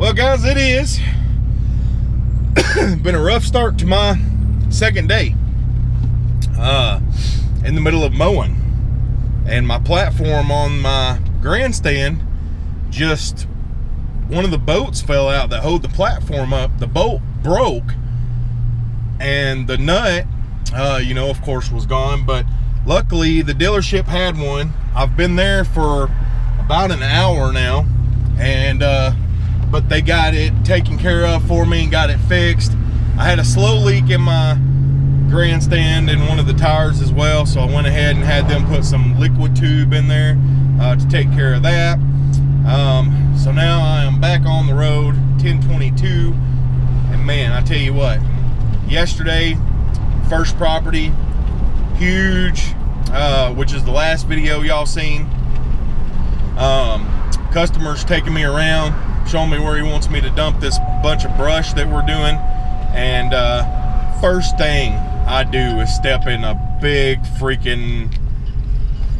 Well, guys, it is. Been a rough start to my second day. Uh, in the middle of mowing. And my platform on my grandstand just one of the bolts fell out that hold the platform up. The bolt broke and the nut, uh, you know, of course was gone, but luckily the dealership had one. I've been there for about an hour now and uh, but they got it taken care of for me and got it fixed. I had a slow leak in my grandstand and one of the tires as well, so I went ahead and had them put some liquid tube in there uh, to take care of that. Um, so now I am back on the road, 1022, and man, I tell you what, yesterday, first property, huge, uh, which is the last video y'all seen. Um, customers taking me around, showing me where he wants me to dump this bunch of brush that we're doing. And uh, first thing I do is step in a big freaking,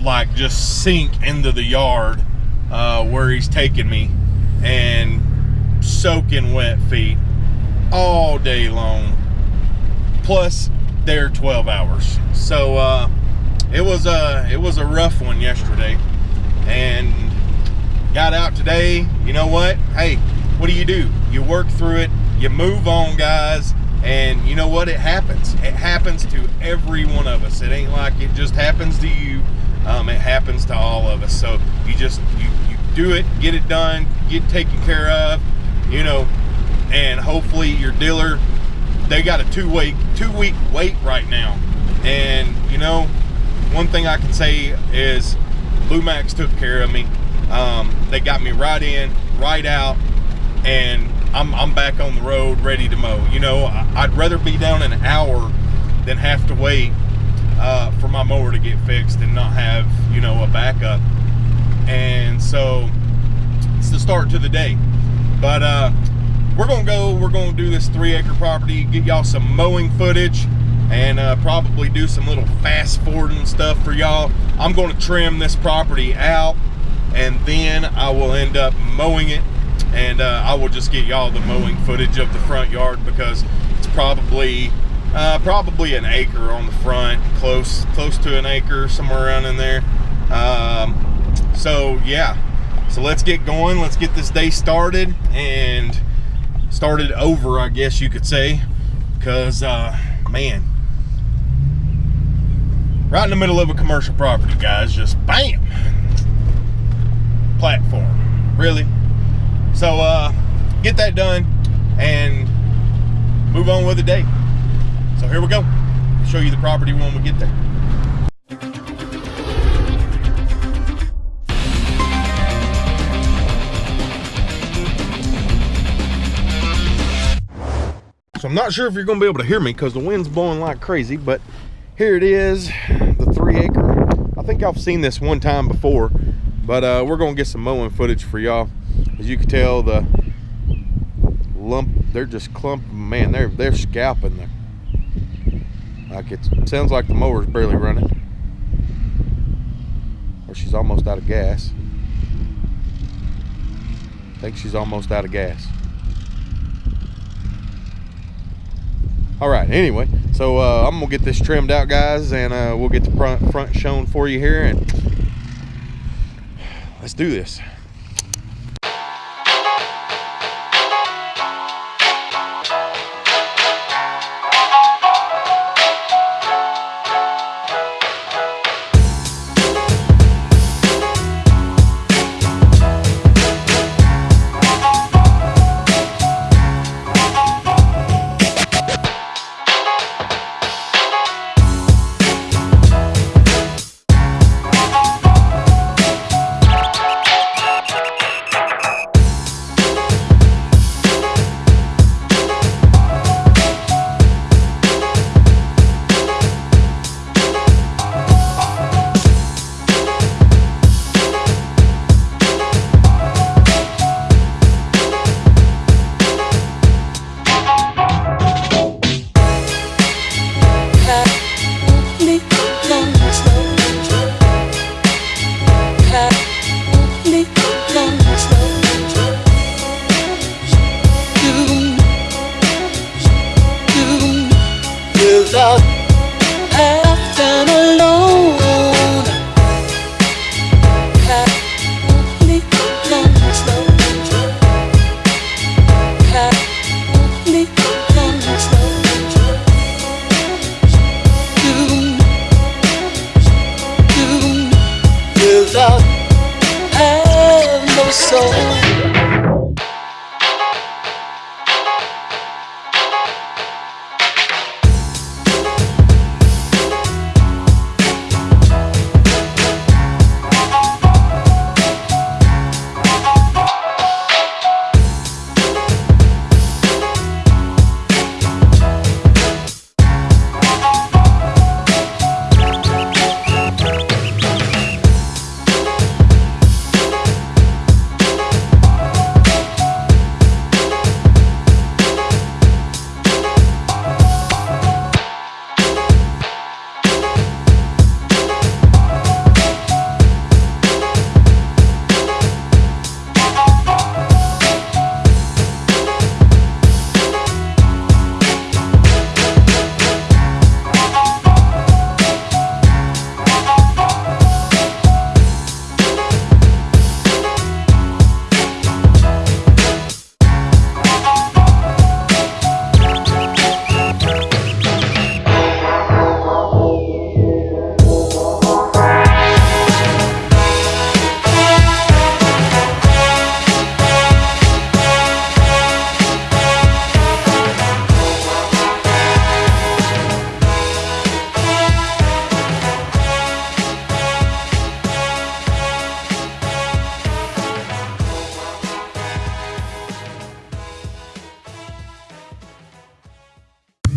like just sink into the yard uh, where he's taking me and soaking wet feet all day long. Plus, they're 12 hours. So uh, it was a it was a rough one yesterday, and got out today, you know what? Hey, what do you do? You work through it, you move on, guys, and you know what? It happens. It happens to every one of us. It ain't like it just happens to you. Um, it happens to all of us. So you just you you do it, get it done, get taken care of, you know, and hopefully your dealer they got a two week two week wait right now. And you know, one thing I can say is Blue Max took care of me. Um, they got me right in, right out, and I'm, I'm back on the road ready to mow. You know, I'd rather be down an hour than have to wait uh, for my mower to get fixed and not have, you know, a backup. And so it's the start to the day. But uh, we're gonna go, we're gonna do this three acre property, get y'all some mowing footage and uh, probably do some little fast forwarding stuff for y'all. I'm gonna trim this property out and then I will end up mowing it and uh, I will just get y'all the mowing footage of the front yard because it's probably uh, probably an acre on the front close close to an acre somewhere around in there. Um, so yeah. So let's get going. Let's get this day started and started over I guess you could say because uh, man. Right in the middle of a commercial property guys just bam platform. Really? So uh, get that done and move on with the day. So here we go. I'll show you the property when we get there. So I'm not sure if you're gonna be able to hear me because the wind's blowing like crazy, but here it is, the three acre. I think I've seen this one time before but uh, we're gonna get some mowing footage for y'all. As you can tell, the lump, they're just clump, man, they're they're scalping there. Like it sounds like the mower's barely running. Or she's almost out of gas. I think she's almost out of gas. all right anyway so uh, i'm gonna get this trimmed out guys and uh, we'll get the front front shown for you here and let's do this.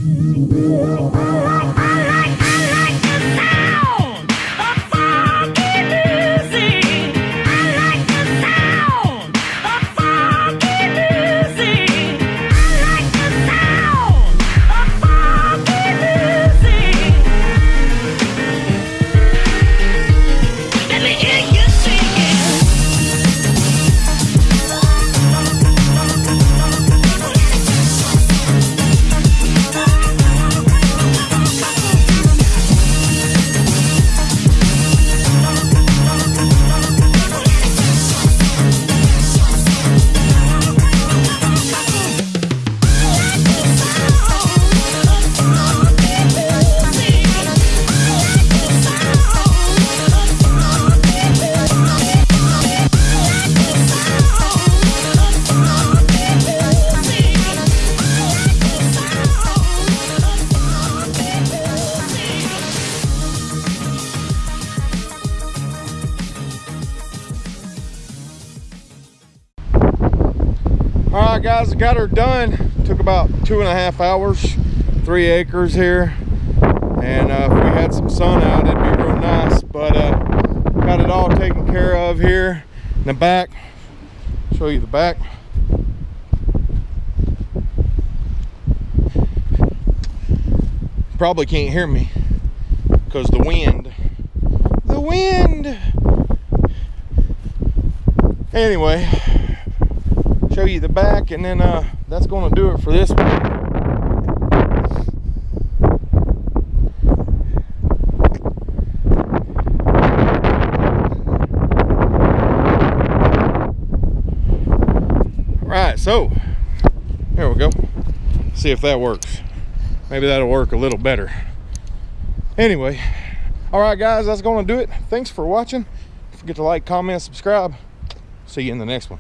Yeah. All right, guys, got her done. Took about two and a half hours, three acres here. And uh, if we had some sun out, it'd be real nice. But uh, got it all taken care of here. In the back, show you the back. Probably can't hear me because the wind. The wind. Anyway, show you the back and then uh that's going to do it for this one. Right so there we go. See if that works. Maybe that'll work a little better. Anyway all right guys that's going to do it. Thanks for watching. Don't forget to like comment subscribe. See you in the next one